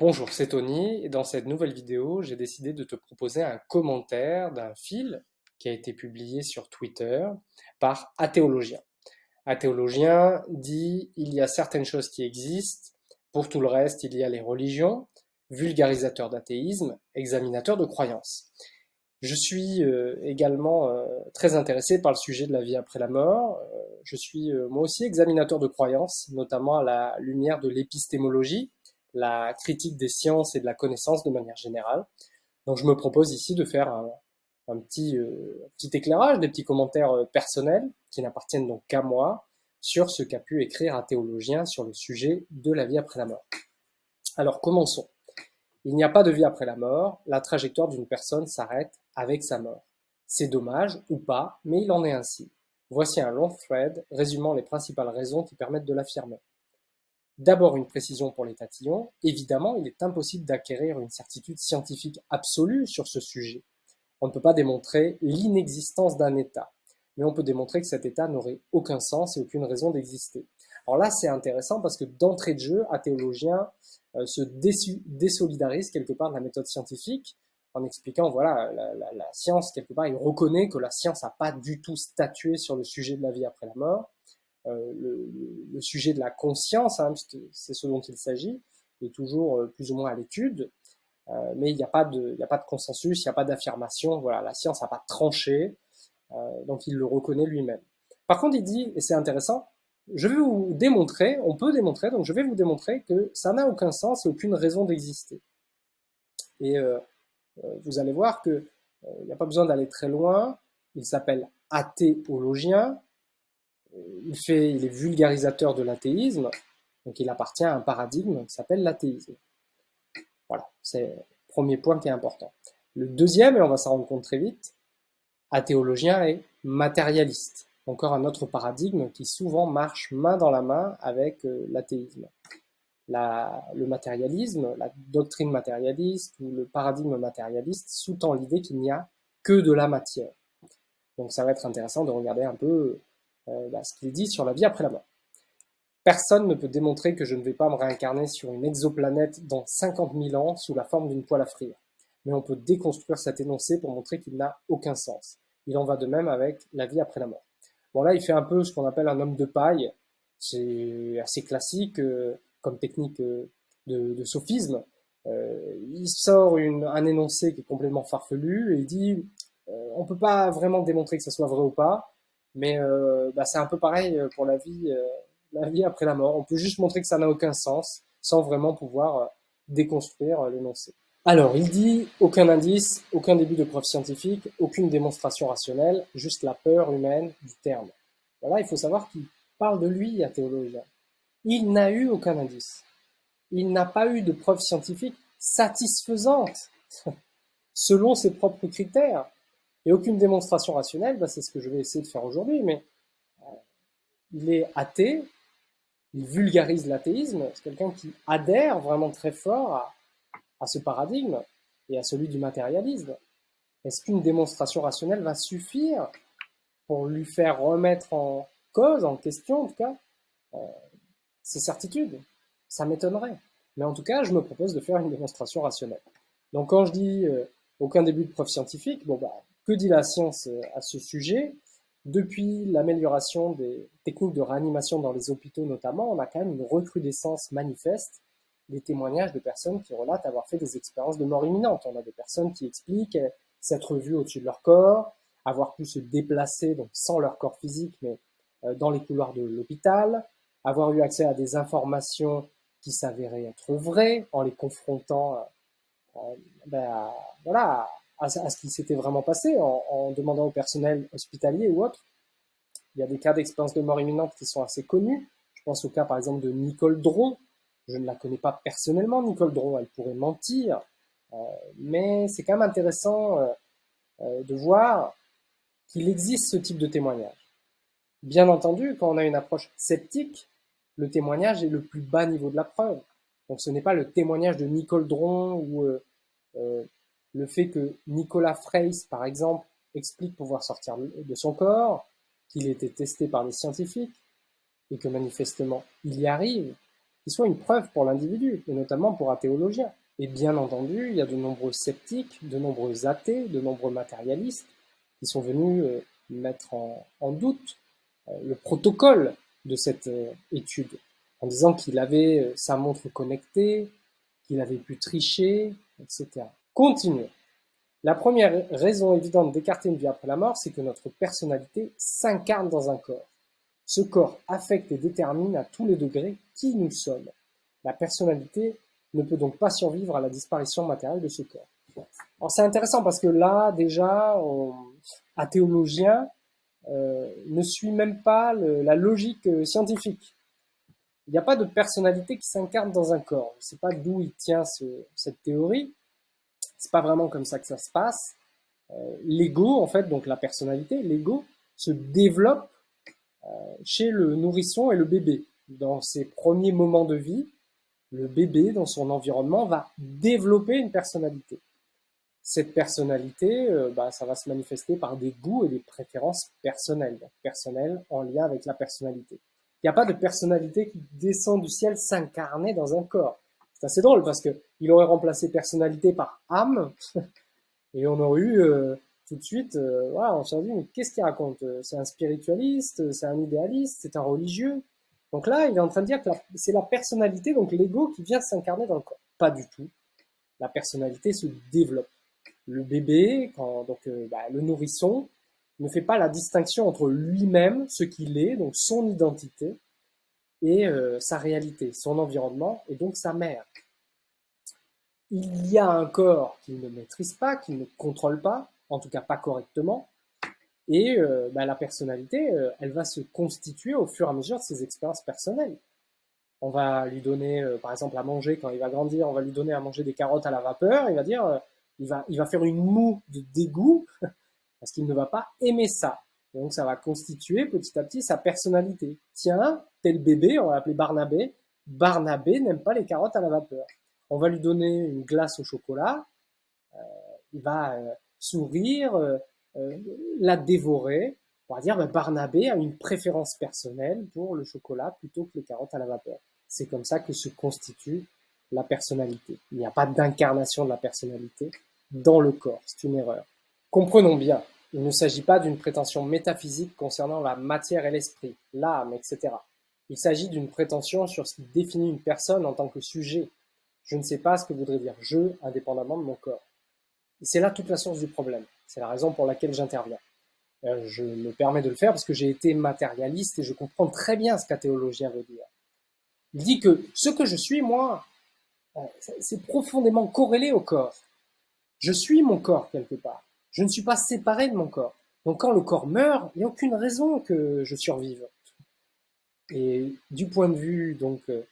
Bonjour, c'est Tony dans cette nouvelle vidéo, j'ai décidé de te proposer un commentaire d'un fil qui a été publié sur Twitter par Athéologien. Athéologien dit il y a certaines choses qui existent, pour tout le reste il y a les religions, vulgarisateur d'athéisme, examinateur de croyances. Je suis euh, également euh, très intéressé par le sujet de la vie après la mort. Euh, je suis moi aussi examinateur de croyances, notamment à la lumière de l'épistémologie, la critique des sciences et de la connaissance de manière générale. Donc je me propose ici de faire un, petit, petit éclairage, des petits commentaires personnels qui n'appartiennent donc qu'à moi sur ce qu'a pu écrire un théologien sur le sujet de la vie après la mort. Alors commençons. Il n'y a pas de vie après la mort, la trajectoire d'une personne s'arrête avec sa mort. C'est dommage, ou pas, mais il en est ainsi. Voici un long thread résumant les principales raisons qui permettent de l'affirmer. D'abord une précision pour les tatillons, évidemment il est impossible d'acquérir une certitude scientifique absolue sur ce sujet. On ne peut pas démontrer l'inexistence d'un état, mais on peut démontrer que cet état n'aurait aucun sens et aucune raison d'exister. Alors là c'est intéressant parce que d'entrée de jeu, un théologien euh, se désolidarise quelque part de la méthode scientifique en expliquant, voilà, la, science, quelque part, il reconnaît que la science n'a pas du tout statué sur le sujet de la vie après la mort. Euh, le, sujet de la conscience, hein, c'est ce dont il s'agit, est toujours euh, plus ou moins à l'étude, mais il n'y a, pas de, a pas de consensus, il n'y a pas d'affirmation, voilà, la science n'a pas tranché, donc il le reconnaît lui-même. Par contre, il dit, et c'est intéressant, je vais vous démontrer, on peut démontrer, donc je vais vous démontrer que ça n'a aucun sens et aucune raison d'exister. Et euh, euh, vous allez voir qu'il euh, n'y a pas besoin d'aller très loin, il s'appelle athéologien, il, fait, il est vulgarisateur de l'athéisme, donc il appartient à un paradigme qui s'appelle l'athéisme. Voilà, c'est le premier point qui est important. Le deuxième, et on va s'en rendre compte très vite, athéologien est matérialiste encore un autre paradigme qui souvent marche main dans la main avec euh, l'athéisme. le matérialisme, la doctrine matérialiste ou le paradigme matérialiste sous-tend l'idée qu'il n'y a que de la matière. Donc ça va être intéressant de regarder un peu euh, bah, ce qu'il dit sur la vie après la mort. Personne ne peut démontrer que je ne vais pas me réincarner sur une exoplanète dans 50 000 ans sous la forme d'une poêle à frire. Mais on peut déconstruire cet énoncé pour montrer qu'il n'a aucun sens. Il en va de même avec la vie après la mort. Bon là, il fait un peu ce qu'on appelle un homme de paille. C'est assez classique euh, comme technique euh, de, sophisme. Il sort un énoncé qui est complètement farfelu et il dit on peut pas vraiment démontrer que ça soit vrai ou pas, mais bah, c'est un peu pareil pour la vie, la vie après la mort. On peut juste montrer que ça n'a aucun sens sans vraiment pouvoir déconstruire l'énoncé. Alors, il dit aucun indice, aucun début de preuve scientifique, aucune démonstration rationnelle, juste la peur humaine du terme. Voilà, il faut savoir qu'il parle de lui, un théologien. Il n'a eu aucun indice. Il n'a pas eu de preuve scientifique satisfaisante, selon ses propres critères. Et aucune démonstration rationnelle, bah, c'est ce que je vais essayer de faire aujourd'hui, mais euh, il est athée, il vulgarise l'athéisme, c'est quelqu'un qui adhère vraiment très fort à, ce paradigme et à celui du matérialisme Est-ce qu'une démonstration rationnelle va suffire pour lui faire remettre en cause, en question en tout cas, euh, ses certitudes? Ça m'étonnerait. Mais en tout cas, je me propose de faire une démonstration rationnelle. Donc quand je dis euh, aucun début de preuve scientifique, bon bah, que dit la science euh, à ce sujet Depuis l'amélioration des techniques de réanimation dans les hôpitaux notamment, on a quand même une recrudescence manifeste des témoignages de personnes qui relatent avoir fait des expériences de mort imminente. On a des personnes qui expliquent s'être vues au-dessus de leur corps, avoir pu se déplacer, donc sans leur corps physique, mais euh, dans les couloirs de l'hôpital, avoir eu accès à des informations qui s'avéraient être vraies en les confrontant euh, euh, ben, voilà, à, ce qui s'était vraiment passé, en, demandant au personnel hospitalier ou autre. Il y a des cas d'expérience de mort imminente qui sont assez connus. Je pense au cas par exemple de Nicole Dron, je ne la connais pas personnellement, Nicole Dron, elle pourrait mentir, euh, mais c'est quand même intéressant euh, euh, de voir qu'il existe ce type de témoignage. Bien entendu, quand on a une approche sceptique, le témoignage est le plus bas niveau de la preuve. Donc ce n'est pas le témoignage de Nicole Dron ou le fait que Nicolas Freys, par exemple, explique pouvoir sortir de son corps, qu'il était testé par des scientifiques, et que manifestement il y arrive, qui soit une preuve pour l'individu, et notamment pour un théologien. Et bien entendu, il y a de nombreux sceptiques, de nombreux athées, de nombreux matérialistes qui sont venus euh, mettre en, doute euh, le protocole de cette euh, étude, en disant qu'il avait sa montre connectée, qu'il avait pu tricher, etc. Continuons. La première raison évidente d'écarter une vie après la mort, c'est que notre personnalité s'incarne dans un corps. Ce corps affecte et détermine à tous les degrés qui nous sommes. La personnalité ne peut donc pas survivre à la disparition matérielle de ce corps. C'est intéressant parce que là, déjà, un théologien euh, ne suit même pas la logique euh, scientifique. Il n'y a pas de personnalité qui s'incarne dans un corps. Je ne sais pas d'où il tient cette théorie, c'est pas vraiment comme ça que ça se passe. Euh, l'ego, en fait, donc la personnalité, l'ego se développe euh, chez le nourrisson et le bébé. Dans ses premiers moments de vie, le bébé, dans son environnement, va développer une personnalité. Cette personnalité, euh, bah, ça va se manifester par des goûts et des préférences personnelles, personnelles en lien avec la personnalité. Il n'y a pas de personnalité qui descend du ciel s'incarner dans un corps. C'est assez drôle parce que il aurait remplacé personnalité par âme et on aurait eu euh, tout de suite, euh, on s'est dit mais qu'est-ce qu'il raconte? C'est un spiritualiste, c'est un idéaliste, c'est un religieux. Donc là, il est en train de dire que c'est la personnalité, donc l'ego, qui vient s'incarner dans le corps. Pas du tout. La personnalité se développe. Le bébé, quand, donc euh, bah, le nourrisson, ne fait pas la distinction entre lui-même, ce qu'il est, donc son identité, et euh, sa réalité, son environnement et donc sa mère. Il y a un corps qu'il ne maîtrise pas, qu'il ne contrôle pas, en tout cas pas correctement, et euh, bah, la personnalité, euh, elle va se constituer au fur et à mesure de ses expériences personnelles. On va lui donner, par exemple, à manger quand il va grandir, on va lui donner à manger des carottes à la vapeur, il va dire, il, va, il va faire une moue de dégoût, parce qu'il ne va pas aimer ça. Donc ça va constituer petit à petit sa personnalité. Tiens, tel bébé, on va l'appeler Barnabé. Barnabé n'aime pas les carottes à la vapeur. On va lui donner une glace au chocolat. Euh, il va euh, sourire, euh, la dévorer. On va dire ben, Barnabé a une préférence personnelle pour le chocolat plutôt que les carottes à la vapeur. C'est comme ça que se constitue la personnalité. Il n'y a pas d'incarnation de la personnalité dans le corps. C'est une erreur. Comprenons bien, il ne s'agit pas d'une prétention métaphysique concernant la matière et l'esprit, l'âme, etc. Il s'agit d'une prétention sur ce qui définit une personne en tant que sujet. Je ne sais pas ce que voudrait dire je indépendamment de mon corps. C'est là toute la source du problème. C'est la raison pour laquelle j'interviens. Euh, je me permets de le faire parce que j'ai été matérialiste et je comprends très bien ce qu'un théologien veut dire. Il dit que ce que je suis, moi, euh, c'est profondément corrélé au corps. Je suis mon corps quelque part. Je ne suis pas séparé de mon corps. Donc quand le corps meurt, il n'y a aucune raison que je survive. Et du point de vue donc euh,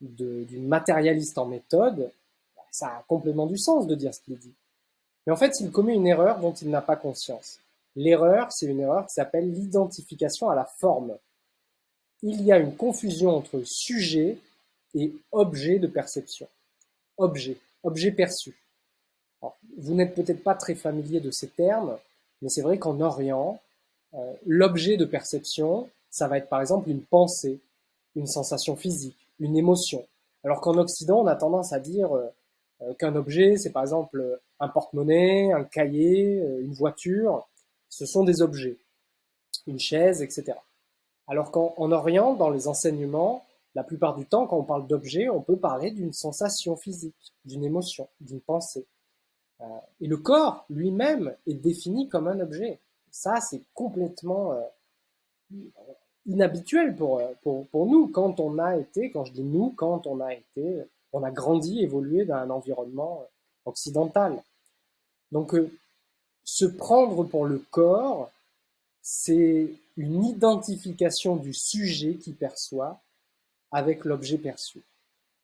du matérialiste en méthode, ça a complètement du sens de dire ce qu'il dit. Mais en fait, il commet une erreur dont il n'a pas conscience. L'erreur, c'est une erreur qui s'appelle l'identification à la forme. Il y a une confusion entre sujet et objet de perception. Objet, objet perçu vous n'êtes peut-être pas très familier de ces termes, mais c'est vrai qu'en Orient, euh, l'objet de perception, ça va être par exemple une pensée, une sensation physique, une émotion. Alors qu'en Occident, on a tendance à dire euh, euh, qu'un objet, c'est par exemple un porte-monnaie, un cahier, une voiture. Ce sont des objets, une chaise, etc. Alors qu'en Orient, dans les enseignements, la plupart du temps, quand on parle d'objet, on peut parler d'une sensation physique, d'une émotion, d'une pensée. Euh, et le corps lui-même est défini comme un objet. Ça, c'est complètement euh, inhabituel pour, euh, pour, pour, nous quand on a été, quand je dis nous, quand on a été, on a grandi, évolué dans un environnement occidental. Donc, se prendre pour le corps, c'est une identification du sujet qui perçoit avec l'objet perçu.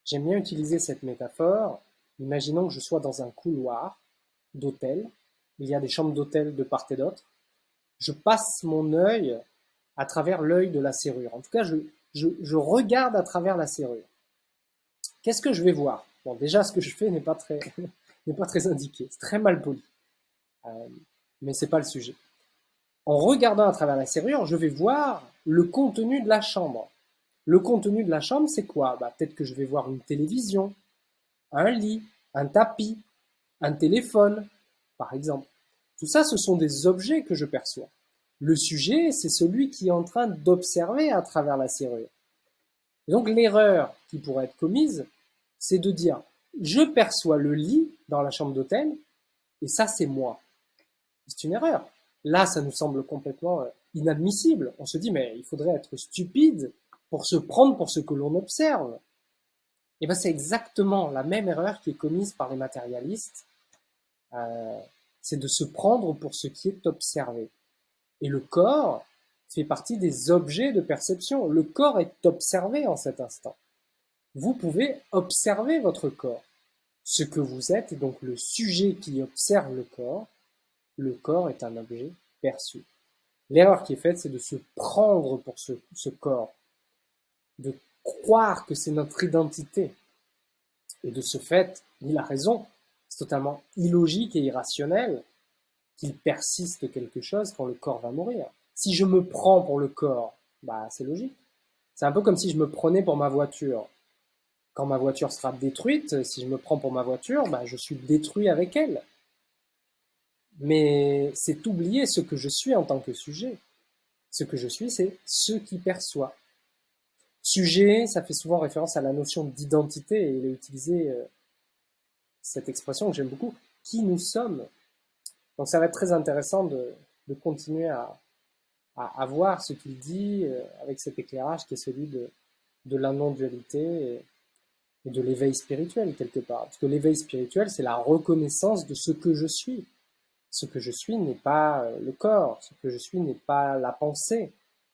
J'aime bien utiliser cette métaphore. Imaginons que je sois dans un couloir d'hôtel. Il y a des chambres d'hôtel de part et d'autre. Je passe mon œil à travers l'œil de la serrure. En tout cas, je, regarde à travers la serrure. Qu'est-ce que je vais voir? Bon, déjà, ce que je fais n'est pas très, n'est pas très indiqué. C'est très mal poli. Euh, mais c'est pas le sujet. En regardant à travers la serrure, je vais voir le contenu de la chambre. Le contenu de la chambre, c'est quoi? Bah, Peut-être que je vais voir une télévision, un lit, un tapis, un téléphone, par exemple. Tout ça, ce sont des objets que je perçois. Le sujet, c'est celui qui est en train d'observer à travers la serrure. donc l'erreur qui pourrait être commise, c'est de dire je perçois le lit dans la chambre d'hôtel et ça c'est moi. C'est une erreur. Là, ça nous semble complètement euh, inadmissible. On se dit mais il faudrait être stupide pour se prendre pour ce que l'on observe. Et bien c'est exactement la même erreur qui est commise par les matérialistes. Euh, c'est de se prendre pour ce qui est observé. Et le corps fait partie des objets de perception. Le corps est observé en cet instant. Vous pouvez observer votre corps. Ce que vous êtes donc le sujet qui observe le corps. Le corps est un objet perçu. L'erreur qui est faite, c'est de se prendre pour ce, ce corps, de croire que c'est notre identité. Et de ce fait, il a raison, c'est totalement illogique et irrationnel qu'il persiste quelque chose quand le corps va mourir. Si je me prends pour le corps, bah c'est logique. C'est un peu comme si je me prenais pour ma voiture. Quand ma voiture sera détruite, si je me prends pour ma voiture, bah je suis détruit avec elle. Mais c'est oublier ce que je suis en tant que sujet. Ce que je suis, c'est ce qui perçoit. Sujet, ça fait souvent référence à la notion d'identité, et il a utilisé euh, cette expression que j'aime beaucoup, qui nous sommes. Donc ça va être très intéressant de, continuer à, voir ce qu'il dit euh, avec cet éclairage qui est celui de, de la non-dualité et, de l'éveil spirituel quelque part. Parce que l'éveil spirituel, c'est la reconnaissance de ce que je suis. Ce que je suis n'est pas euh, le corps, ce que je suis n'est pas la pensée,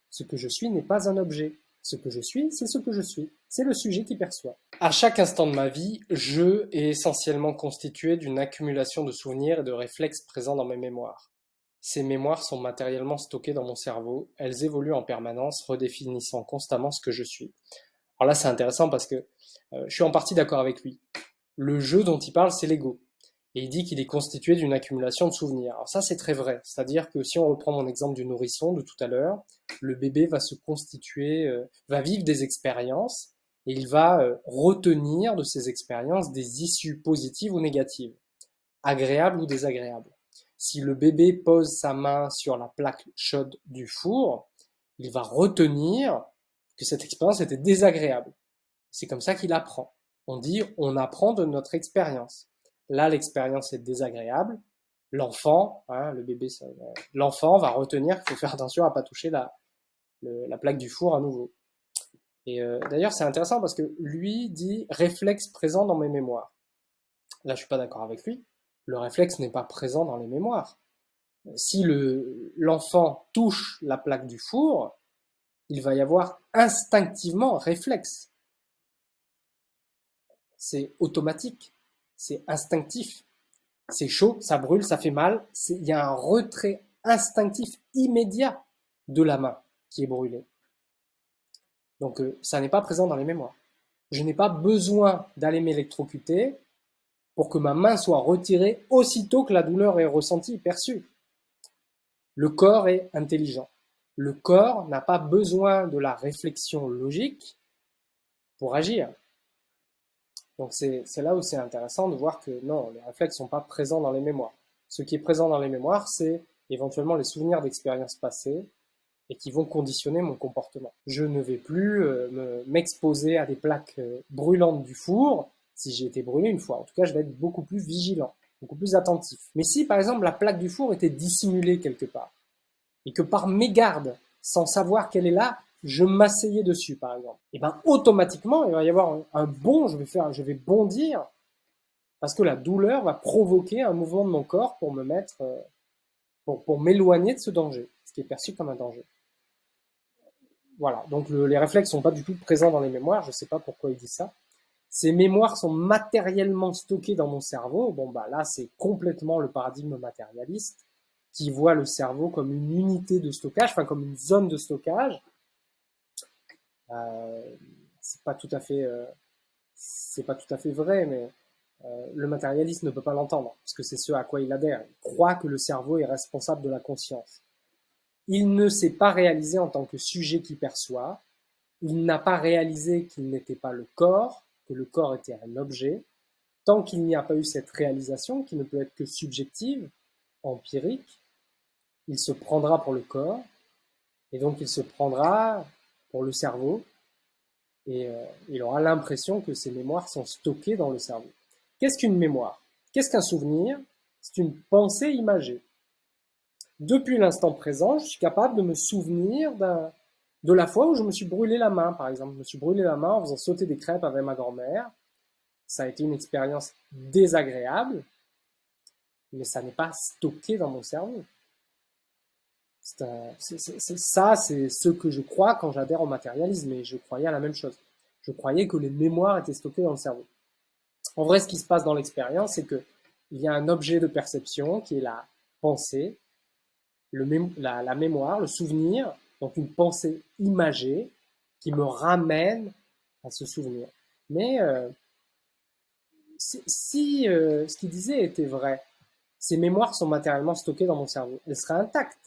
ce que je suis n'est pas un objet. Ce que je suis, c'est ce que je suis. C'est le sujet qui perçoit. À chaque instant de ma vie, je est essentiellement constitué d'une accumulation de souvenirs et de réflexes présents dans mes mémoires. Ces mémoires sont matériellement stockées dans mon cerveau, elles évoluent en permanence, redéfinissant constamment ce que je suis. Alors là, c'est intéressant parce que euh, je suis en partie d'accord avec lui. Le jeu dont il parle, c'est l'ego. Et il dit qu'il est constitué d'une accumulation de souvenirs. Alors ça, c'est très vrai. C'est-à-dire que si on reprend mon exemple du nourrisson de tout à l'heure, le bébé va se constituer, euh, va vivre des expériences et il va euh, retenir de ces expériences des issues positives ou négatives, agréables ou désagréables. Si le bébé pose sa main sur la plaque chaude du four, il va retenir que cette expérience était désagréable. C'est comme ça qu'il apprend. On dit on apprend de notre expérience. Là, l'expérience est désagréable. L'enfant, hein, le bébé, l'enfant va retenir qu'il faut faire attention à pas toucher la, la plaque du four à nouveau. Et euh, d'ailleurs, c'est intéressant parce que lui dit réflexe présent dans mes mémoires. Là, je suis pas d'accord avec lui. Le réflexe n'est pas présent dans les mémoires. Si l'enfant touche la plaque du four, il va y avoir instinctivement réflexe. C'est automatique c'est instinctif. C'est chaud, ça brûle, ça fait mal. Il y a un retrait instinctif immédiat de la main qui est brûlée. Donc euh, ça n'est pas présent dans les mémoires. Je n'ai pas besoin d'aller m'électrocuter pour que ma main soit retirée aussitôt que la douleur est ressentie, perçue. Le corps est intelligent. Le corps n'a pas besoin de la réflexion logique pour agir. Donc c'est là où c'est intéressant de voir que non, les réflexes sont pas présents dans les mémoires. Ce qui est présent dans les mémoires, c'est éventuellement les souvenirs d'expériences passées et qui vont conditionner mon comportement. Je ne vais plus euh, m'exposer à des plaques euh, brûlantes du four si j'ai été brûlé une fois. En tout cas, je vais être beaucoup plus vigilant, beaucoup plus attentif. Mais si par exemple la plaque du four était dissimulée quelque part et que par mégarde, sans savoir qu'elle est là, je m'asseyais dessus, par exemple, et ben automatiquement, il va y avoir un, bond, je vais faire, je vais bondir, parce que la douleur va provoquer un mouvement de mon corps pour me mettre, euh, pour, m'éloigner de ce danger, ce qui est perçu comme un danger. Voilà, donc les réflexes sont pas du tout présents dans les mémoires, je sais pas pourquoi il dit ça. Ces mémoires sont matériellement stockées dans mon cerveau. Bon, bah là, c'est complètement le paradigme matérialiste qui voit le cerveau comme une unité de stockage, enfin comme une zone de stockage, c'est pas tout à fait, euh, c'est pas tout à fait vrai, mais euh, le matérialiste ne peut pas l'entendre, parce que c'est ce à quoi il adhère. Il croit que le cerveau est responsable de la conscience. Il ne s'est pas réalisé en tant que sujet qui perçoit, il n'a pas réalisé qu'il n'était pas le corps, que le corps était un objet. Tant qu'il n'y a pas eu cette réalisation, qui ne peut être que subjective, empirique, il se prendra pour le corps, et donc il se prendra pour le cerveau, et euh, il aura l'impression que ses mémoires sont stockées dans le cerveau. Qu'est-ce qu'une mémoire? Qu'est-ce qu'un souvenir? C'est une pensée imagée. Depuis l'instant présent, je suis capable de me souvenir de la fois où je me suis brûlé la main, par exemple. Je me suis brûlé la main en faisant sauter des crêpes avec ma grand-mère. Ça a été une expérience désagréable, mais ça n'est pas stocké dans mon cerveau. Ça, c'est ce que je crois quand j'adhère au matérialisme, et je croyais à la même chose. Je croyais que les mémoires étaient stockées dans le cerveau. En vrai, ce qui se passe dans l'expérience, c'est que il y a un objet de perception qui est la pensée, la, mémoire, le souvenir, donc une pensée imagée qui me ramène à ce souvenir. Mais euh, si euh, ce qu'il disait était vrai, ces mémoires sont matériellement stockées dans mon cerveau, elles seraient intactes.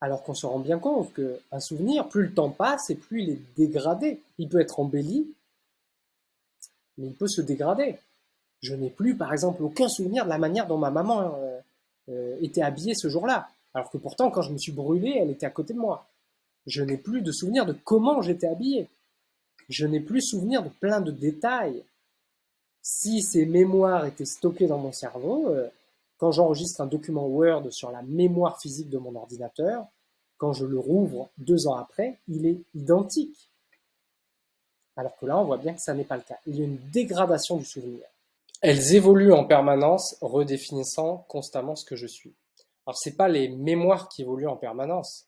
Alors qu'on se rend bien compte qu'un souvenir, plus le temps passe et plus il est dégradé. Il peut être embelli, mais il peut se dégrader. Je n'ai plus, par exemple, aucun souvenir de la manière dont ma maman euh, euh, était habillée ce jour-là. Alors que pourtant, quand je me suis brûlé, elle était à côté de moi. Je n'ai plus de souvenir de comment j'étais habillé. Je n'ai plus souvenir de plein de détails. Si ces mémoires étaient stockées dans mon cerveau, euh, quand j'enregistre un document Word sur la mémoire physique de mon ordinateur, quand je le rouvre deux ans après, il est identique. Alors que là, on voit bien que ça n'est pas le cas. Il y a une dégradation du souvenir. Elles évoluent en permanence, redéfinissant constamment ce que je suis. Alors, ce n'est pas les mémoires qui évoluent en permanence.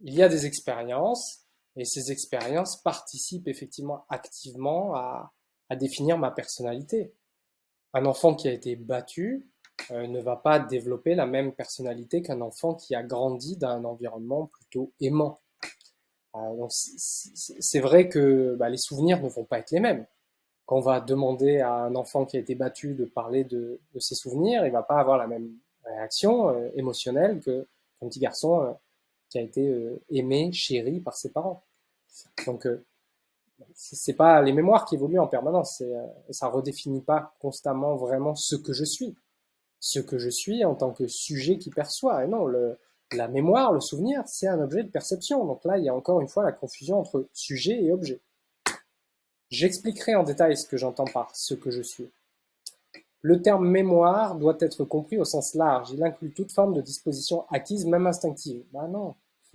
Il y a des expériences, et ces expériences participent effectivement activement à, à définir ma personnalité. Un enfant qui a été battu, ne va pas développer la même personnalité qu'un enfant qui a grandi dans un environnement plutôt aimant. Euh, c'est vrai que bah, les souvenirs ne vont pas être les mêmes. Quand on va demander à un enfant qui a été battu de parler de, ses souvenirs, il va pas avoir la même réaction euh, émotionnelle qu'un petit garçon qui a été aimé, chéri par ses parents. Donc c'est pas les mémoires qui évoluent en permanence, ça redéfinit pas constamment vraiment ce que je suis ce que je suis en tant que sujet qui perçoit. Et non, la mémoire, le souvenir, c'est un objet de perception. Donc là, il y a encore une fois la confusion entre sujet et objet. J'expliquerai en détail ce que j'entends par ce que je suis. Le terme mémoire doit être compris au sens large. Il inclut toute forme de disposition acquise, même instinctive. Ben non.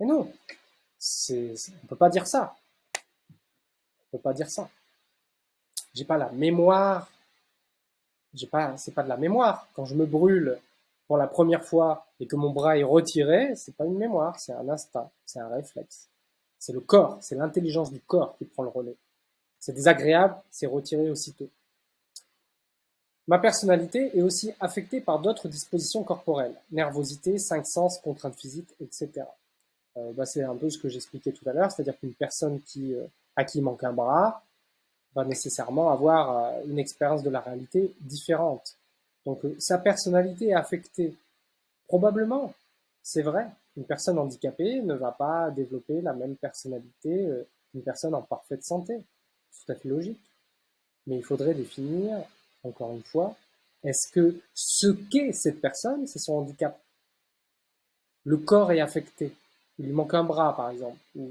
Et non. on ne peut pas dire ça. On ne peut pas dire ça. J'ai pas la mémoire c'est pas de la mémoire. Quand je me brûle pour la première fois et que mon bras est retiré, c'est pas une mémoire, c'est un instinct, c'est un réflexe. C'est le corps, c'est l'intelligence du corps qui prend le relais. C'est désagréable, c'est retiré aussitôt. Ma personnalité est aussi affectée par d'autres dispositions corporelles, nervosité, cinq sens, contraintes physiques, etc. Euh, bah c'est un peu ce que j'expliquais tout à l'heure, c'est-à-dire qu'une personne qui, euh, à qui manque un bras, va nécessairement avoir euh, une expérience de la réalité différente. Donc euh, sa personnalité est affectée. Probablement, c'est vrai, une personne handicapée ne va pas développer la même personnalité euh, qu'une personne en parfaite santé. C'est tout à fait logique. Mais il faudrait définir, encore une fois, est-ce que ce qu'est cette personne, c'est son handicap? Le corps est affecté. Il lui manque un bras, par exemple, ou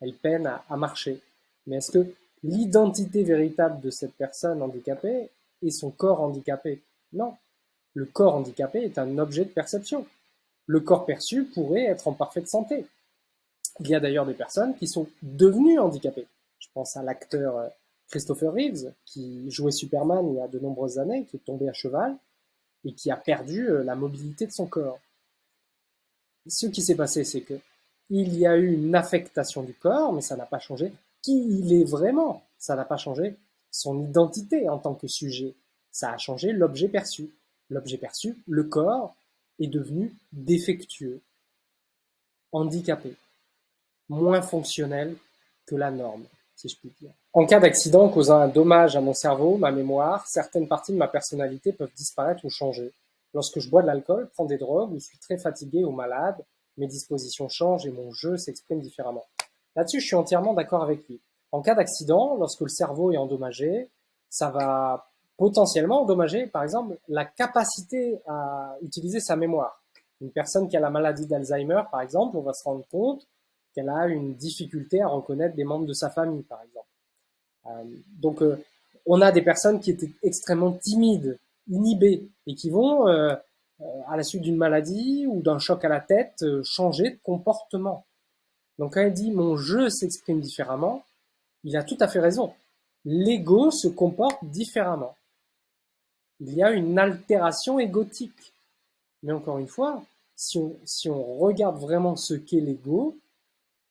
elle peine à, à marcher. Mais est-ce que l'identité véritable de cette personne handicapée est son corps handicapé. Non. Le corps handicapé est un objet de perception. Le corps perçu pourrait être en parfaite santé. Il y a d'ailleurs des personnes qui sont devenues handicapées. Je pense à l'acteur euh, Christopher Reeves, qui jouait Superman il y a de nombreuses années, qui est tombé à cheval et qui a perdu euh, la mobilité de son corps. Ce qui s'est passé, c'est que il y a eu une affectation du corps, mais ça n'a pas changé qui il est vraiment. Ça n'a pas changé son identité en tant que sujet. Ça a changé l'objet perçu. L'objet perçu, le corps, est devenu défectueux, handicapé, moins fonctionnel que la norme, si je puis dire. En cas d'accident causant un dommage à mon cerveau, ma mémoire, certaines parties de ma personnalité peuvent disparaître ou changer. Lorsque je bois de l'alcool, prends des drogues ou suis très fatigué ou malade, mes dispositions changent et mon jeu s'exprime différemment. Là-dessus, je suis entièrement d'accord avec lui. En cas d'accident, lorsque le cerveau est endommagé, ça va potentiellement endommager, par exemple, la capacité à utiliser sa mémoire. Une personne qui a la maladie d'Alzheimer, par exemple, on va se rendre compte qu'elle a une difficulté à reconnaître des membres de sa famille, par exemple. Euh, donc, euh, on a des personnes qui étaient extrêmement timides, inhibées, et qui vont, euh, à la suite d'une maladie ou d'un choc à la tête, changer de comportement. Donc, quand il dit « mon jeu s'exprime différemment », il a tout à fait raison. L'ego se comporte différemment. Il y a une altération égotique. Mais encore une fois, si on, regarde vraiment ce qu'est l'ego,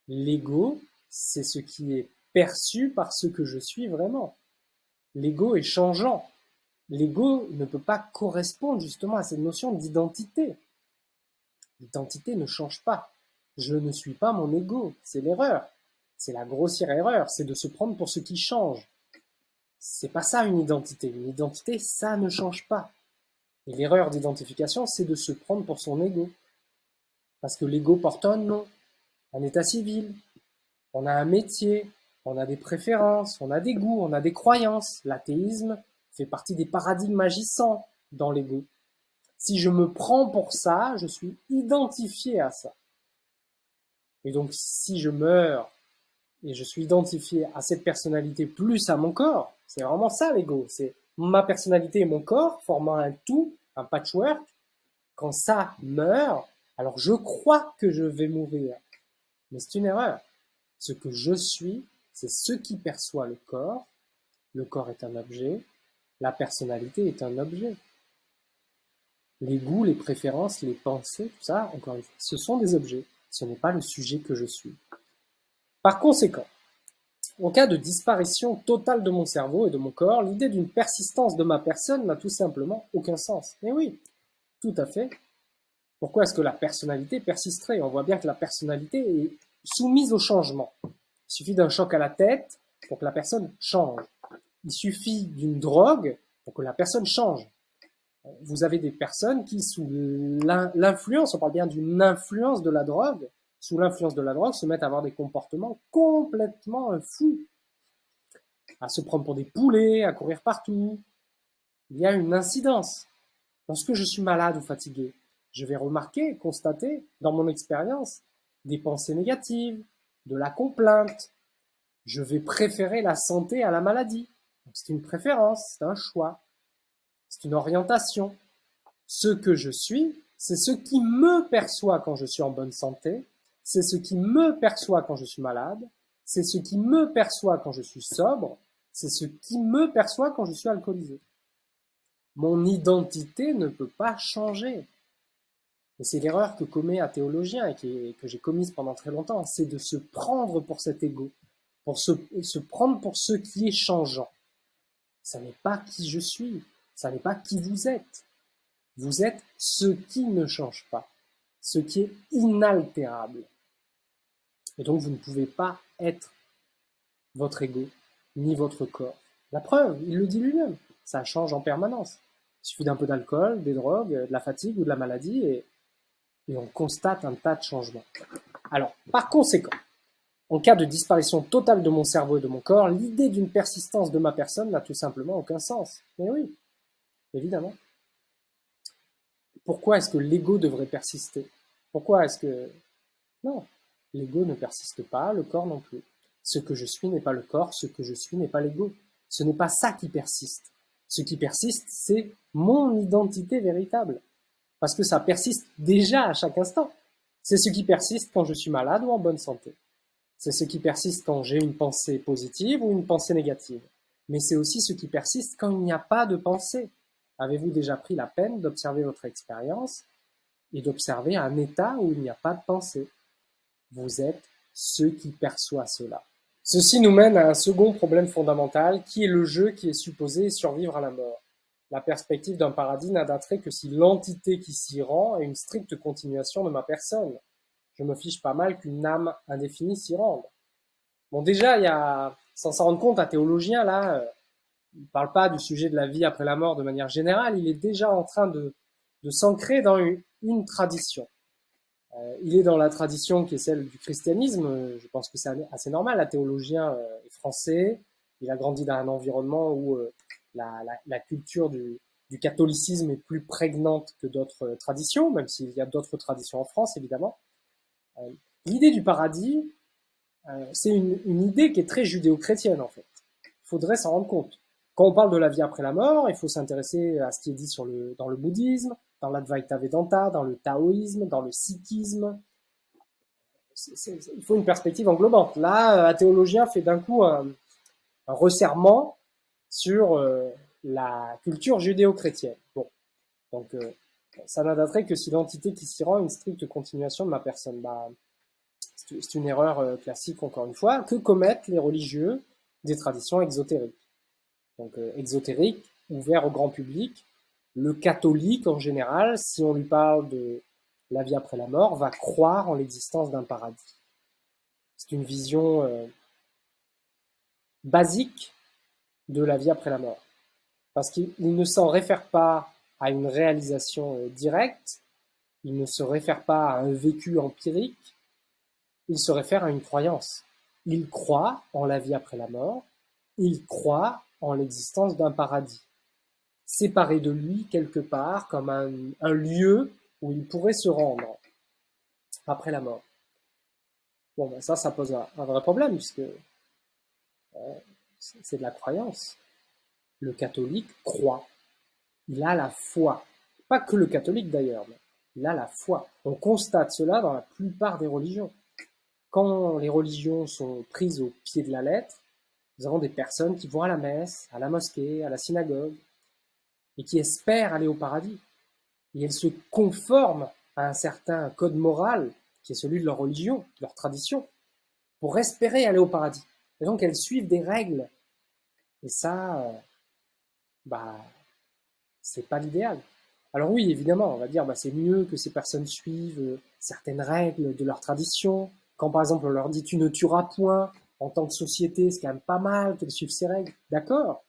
l'ego, c'est ce qui est perçu par ce que je suis vraiment. L'ego est changeant. L'ego ne peut pas correspondre justement à cette notion d'identité. L'identité ne change pas. Je ne suis pas mon ego, c'est l'erreur. C'est la grossière erreur, c'est de se prendre pour ce qui change. C'est pas ça une identité. Une identité, ça ne change pas. Et l'erreur d'identification, c'est de se prendre pour son ego. Parce que l'ego porte un nom, un état civil, on a un métier, on a des préférences, on a des goûts, on a des croyances. L'athéisme fait partie des paradigmes agissants dans l'ego. Si je me prends pour ça, je suis identifié à ça. Et donc, si je meurs et je suis identifié à cette personnalité plus à mon corps, c'est vraiment ça l'ego. C'est ma personnalité et mon corps formant un tout, un patchwork. Quand ça meurt, alors je crois que je vais mourir. Mais c'est une erreur. Ce que je suis, c'est ce qui perçoit le corps. Le corps est un objet. La personnalité est un objet. Les goûts, les préférences, les pensées, tout ça, encore une fois, ce sont des objets. Ce n'est pas le sujet que je suis. Par conséquent, en cas de disparition totale de mon cerveau et de mon corps, l'idée d'une persistance de ma personne n'a tout simplement aucun sens. Mais oui, tout à fait. Pourquoi est-ce que la personnalité persisterait? On voit bien que la personnalité est soumise au changement. Il suffit d'un choc à la tête pour que la personne change. Il suffit d'une drogue pour que la personne change. Vous avez des personnes qui, sous l'influence, on parle bien d'une influence de la drogue, sous l'influence de la drogue, se mettent à avoir des comportements complètement fous, à se prendre pour des poulets, à courir partout. Il y a une incidence. Lorsque je suis malade ou fatigué, je vais remarquer, constater, dans mon expérience, des pensées négatives, de la complainte. Je vais préférer la santé à la maladie. C'est une préférence, c'est un choix, c'est une orientation. Ce que je suis, c'est ce qui me perçoit quand je suis en bonne santé, c'est ce qui me perçoit quand je suis malade, c'est ce qui me perçoit quand je suis sobre, c'est ce qui me perçoit quand je suis alcoolisé. Mon identité ne peut pas changer. Et c'est l'erreur que commet un théologien et que j'ai commise pendant très longtemps, c'est de se prendre pour cet ego, pour se, se prendre pour ce qui est changeant. Ça n'est pas qui je suis, ça n'est pas qui vous êtes. Vous êtes ce qui ne change pas, ce qui est inaltérable. Et donc vous ne pouvez pas être votre ego, ni votre corps. La preuve, il le dit lui-même, ça change en permanence. Il suffit d'un peu d'alcool, des drogues, de la fatigue ou de la maladie, et et on constate un tas de changements. Alors, par conséquent, en cas de disparition totale de mon cerveau et de mon corps, l'idée d'une persistance de ma personne n'a tout simplement aucun sens. Mais oui, évidemment. Pourquoi est-ce que l'ego devrait persister? Pourquoi est-ce que... Non, l'ego ne persiste pas, le corps non plus. Ce que je suis n'est pas le corps, ce que je suis n'est pas l'ego. Ce n'est pas ça qui persiste. Ce qui persiste, c'est mon identité véritable parce que ça persiste déjà à chaque instant. C'est ce qui persiste quand je suis malade ou en bonne santé. C'est ce qui persiste quand j'ai une pensée positive ou une pensée négative. Mais c'est aussi ce qui persiste quand il n'y a pas de pensée. Avez-vous déjà pris la peine d'observer votre expérience et d'observer un état où il n'y a pas de pensée? Vous êtes ce qui perçoit cela. Ceci nous mène à un second problème fondamental qui est le jeu qui est supposé survivre à la mort. La perspective d'un paradis n'a d'attrait que si l'entité qui s'y rend est une stricte continuation de ma personne. Je me fiche pas mal qu'une âme indéfinie s'y rende. Bon, déjà, il y a, sans s'en rendre compte, un théologien, là, il parle pas du sujet de la vie après la mort de manière générale, il est déjà en train de, de s'ancrer dans une, tradition. Euh, il est dans la tradition qui est celle du christianisme. Je pense que c'est assez normal. La théologien euh, est français. Il a grandi dans un environnement où euh, la, culture du, catholicisme est plus prégnante que d'autres traditions, même s'il y a d'autres traditions en France, évidemment. L'idée du paradis, c'est une, idée qui est très judéo-chrétienne, en fait. Il faudrait s'en rendre compte. Quand on parle de la vie après la mort, il faut s'intéresser à ce qui est dit dans le bouddhisme, dans l'Advaita Vedanta, dans le taoïsme, dans le sikhisme. il faut une perspective englobante. Là, un théologien fait d'un coup un, resserrement sur euh, la culture judéo-chrétienne. Bon, donc euh, ça n'adaterait que si l'entité qui s'y rend une stricte continuation de ma personne. Bah, c'est une erreur euh, classique, encore une fois. Que commettent les religieux des traditions exotériques Donc exotériques, ouverts au grand public, le catholique en général, si on lui parle de la vie après la mort, va croire en l'existence d'un paradis. C'est une vision euh, basique de la vie après la mort. Parce qu'il ne s'en réfère pas à une réalisation euh, directe, il ne se réfère pas à un vécu empirique, il se réfère à une croyance. Il croit en la vie après la mort, il croit en l'existence d'un paradis séparé de lui quelque part, comme un, lieu où il pourrait se rendre après la mort. Bon, ben ça, ça pose un, vrai problème, puisque euh, c'est de la croyance. Le catholique croit. Il a la foi. Pas que le catholique d'ailleurs, mais il a la foi. On constate cela dans la plupart des religions. Quand les religions sont prises au pied de la lettre, nous avons des personnes qui vont à la messe, à la mosquée, à la synagogue, et qui espèrent aller au paradis. Et elles se conforment à un certain code moral qui est celui de leur religion, de leur tradition, pour espérer aller au paradis. Et donc elles suivent des règles. Et ça, euh, bah, c'est pas l'idéal. Alors oui, évidemment, on va dire, bah, c'est mieux que ces personnes suivent euh, certaines règles de leur tradition. Quand par exemple on leur dit tu ne tueras point, en tant que société, c'est quand même pas mal qu'elles suivent ces règles. D'accord.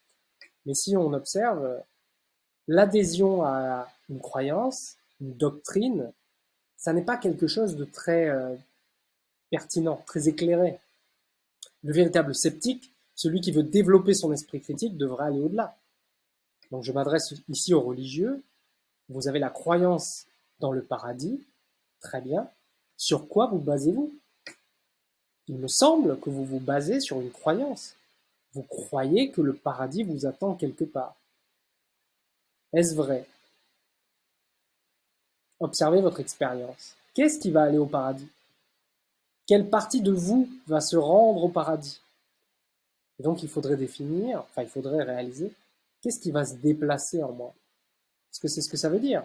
Mais si on observe, l'adhésion à une croyance, une doctrine, ça n'est pas quelque chose de très euh, pertinent, très éclairé. Le véritable sceptique, celui qui veut développer son esprit critique, devrait aller au-delà. Donc je m'adresse ici aux religieux. Vous avez la croyance dans le paradis, très bien. Sur quoi vous basez-vous? Il me semble que vous vous basez sur une croyance. Vous croyez que le paradis vous attend quelque part. Est-ce vrai? Observez votre expérience. Qu'est-ce qui va aller au paradis? Quelle partie de vous va se rendre au paradis? Et donc il faudrait définir, enfin il faudrait réaliser, qu'est-ce qui va se déplacer en moi? Est-ce que c'est ce que ça veut dire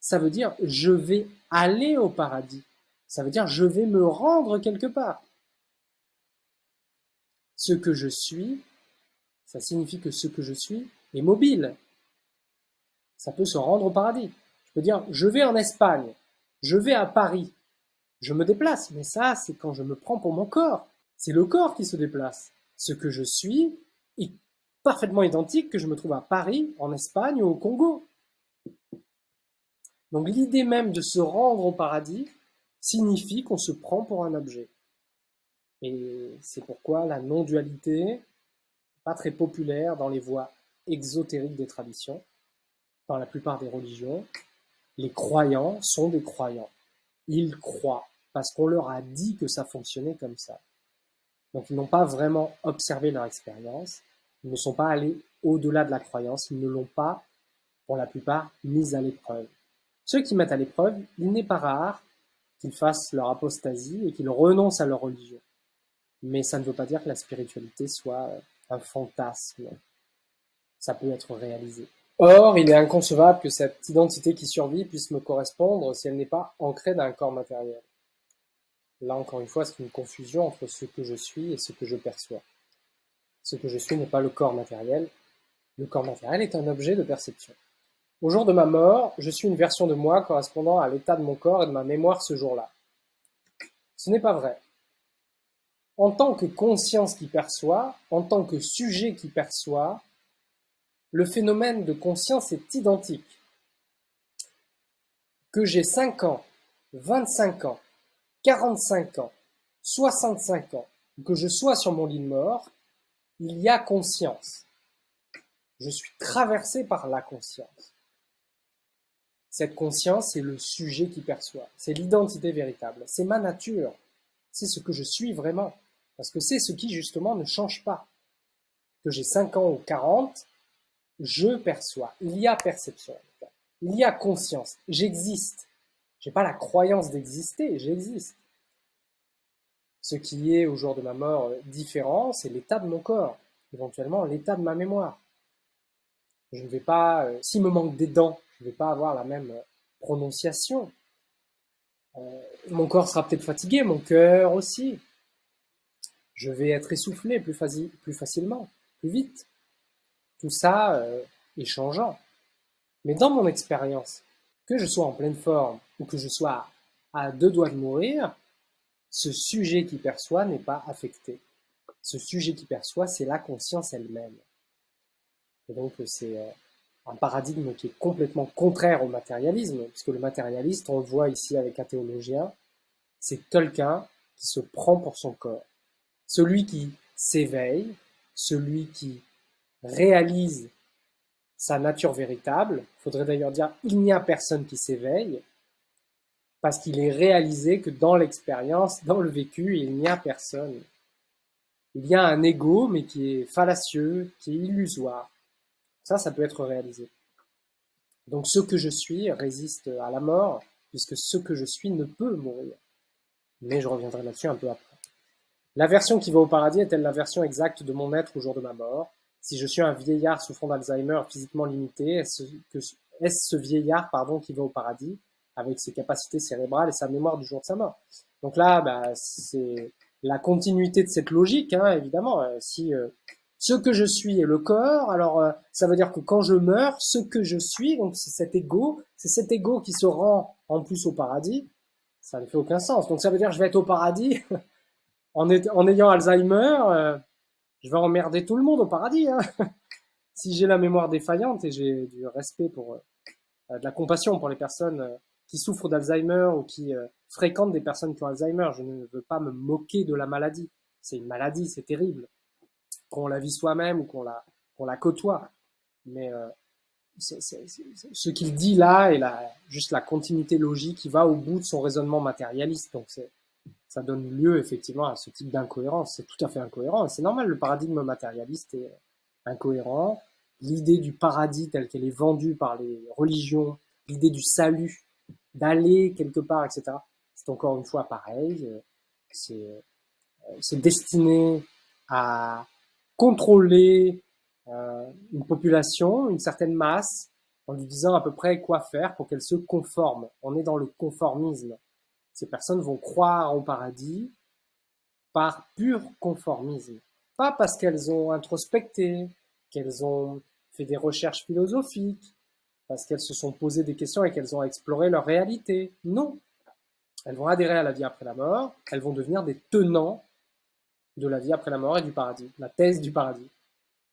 Ça veut dire je vais aller au paradis. Ça veut dire je vais me rendre quelque part. Ce que je suis, ça signifie que ce que je suis est mobile ça peut se rendre au paradis. Je peux dire, je vais en Espagne, je vais à Paris, je me déplace, mais ça, c'est quand je me prends pour mon corps. C'est le corps qui se déplace. Ce que je suis est parfaitement identique que je me trouve à Paris, en Espagne ou au Congo. Donc l'idée même de se rendre au paradis signifie qu'on se prend pour un objet. Et c'est pourquoi la non-dualité pas très populaire dans les voies exotériques des traditions dans la plupart des religions, les croyants sont des croyants. Ils croient parce qu'on leur a dit que ça fonctionnait comme ça. Donc ils n'ont pas vraiment observé leur expérience, ils ne sont pas allés au-delà de la croyance, ils ne l'ont pas, pour la plupart, mise à l'épreuve. Ceux qui mettent à l'épreuve, il n'est pas rare qu'ils fassent leur apostasie et qu'ils renoncent à leur religion. Mais ça ne veut pas dire que la spiritualité soit un fantasme. Ça peut être réalisé. Or, il est inconcevable que cette identité qui survit puisse me correspondre si elle n'est pas ancrée dans un corps matériel. Là, encore une fois, c'est une confusion entre ce que je suis et ce que je perçois. Ce que je suis n'est pas le corps matériel. Le corps matériel est un objet de perception. Au jour de ma mort, je suis une version de moi correspondant à l'état de mon corps et de ma mémoire ce jour-là. Ce n'est pas vrai. En tant que conscience qui perçoit, en tant que sujet qui perçoit, le phénomène de conscience est identique. Que j'ai cinq ans 25 ans, 45 ans, 65 ans, que je sois sur mon lit de mort, il y a conscience. Je suis traversé par la conscience. Cette conscience, c'est le sujet qui perçoit, c'est l'identité véritable, c'est ma nature, c'est ce que je suis vraiment, parce que c'est ce qui justement ne change pas. Que j'ai 5 ans ou 40, je perçois, il y a perception, il y a conscience, j'existe. J'ai pas la croyance d'exister, j'existe. Ce qui est au jour de ma mort différent, c'est l'état de mon corps, éventuellement l'état de ma mémoire. Je ne vais pas, euh, s'il me manque des dents, je ne vais pas avoir la même euh, prononciation. Euh, mon corps sera peut-être fatigué, mon cœur aussi. Je vais être essoufflé plus, facilement, plus vite. Tout ça est changeant. Mais dans mon expérience, que je sois en pleine forme ou que je sois à deux doigts de mourir, ce sujet qui perçoit n'est pas affecté. Ce sujet qui perçoit, c'est la conscience elle-même. Et donc, c'est euh, un paradigme qui est complètement contraire au matérialisme, puisque le matérialiste, on le voit ici avec un théologien, c'est quelqu'un qui se prend pour son corps. Celui qui s'éveille, celui qui réalise sa nature véritable, faudrait d'ailleurs dire il n'y a personne qui s'éveille, parce qu'il est réalisé que dans l'expérience, dans le vécu, il n'y a personne. Il y a un ego, mais qui est fallacieux, qui est illusoire. Ça, ça peut être réalisé. Donc ce que je suis résiste à la mort, puisque ce que je suis ne peut mourir. Mais je reviendrai là-dessus un peu après. La version qui va au paradis est-elle la version exacte de mon être au jour de ma mort? Si je suis un vieillard souffrant d'Alzheimer physiquement limité, est-ce ce vieillard pardon, qui va au paradis avec ses capacités cérébrales et sa mémoire du jour de sa mort? Donc là, bah, c'est la continuité de cette logique, hein, évidemment. Euh, si euh, ce que je suis est le corps. Alors, euh, ça veut dire que quand je meurs, ce que je suis, donc c'est cet ego, c'est cet ego qui se rend en plus au paradis. Ça ne fait aucun sens. Donc, ça veut dire que je vais être au paradis en, ayant Alzheimer. Euh, je vais emmerder tout le monde au paradis. Hein. si j'ai la mémoire défaillante et j'ai du respect pour, euh, de la compassion pour les personnes qui souffrent d'Alzheimer ou qui fréquentent des personnes qui ont Alzheimer, je ne veux pas me moquer de la maladie. C'est une maladie, c'est terrible qu'on la vit soi-même ou qu'on la, la côtoie. Mais euh, ce qu'il dit là est la, juste la continuité logique qui va au bout de son raisonnement matérialiste. Donc ça donne lieu effectivement à ce type d'incohérence. C'est tout à fait incohérent. C'est normal, le paradigme matérialiste est incohérent. L'idée du paradis telle qu'elle est vendue par les religions, l'idée du salut, d'aller quelque part, etc. C'est encore une fois pareil. C'est destiné à contrôler euh, une population, une certaine masse, en lui disant à peu près quoi faire pour qu'elle se conforme. On est dans le conformisme. Ces personnes vont croire au paradis par pur conformisme. Pas parce qu'elles ont introspecté, qu'elles ont fait des recherches philosophiques, parce qu'elles se sont posées des questions et qu'elles ont exploré leur réalité. Non. Elles vont adhérer à la vie après la mort, elles vont devenir des tenants de la vie après la mort et du paradis, la thèse du paradis,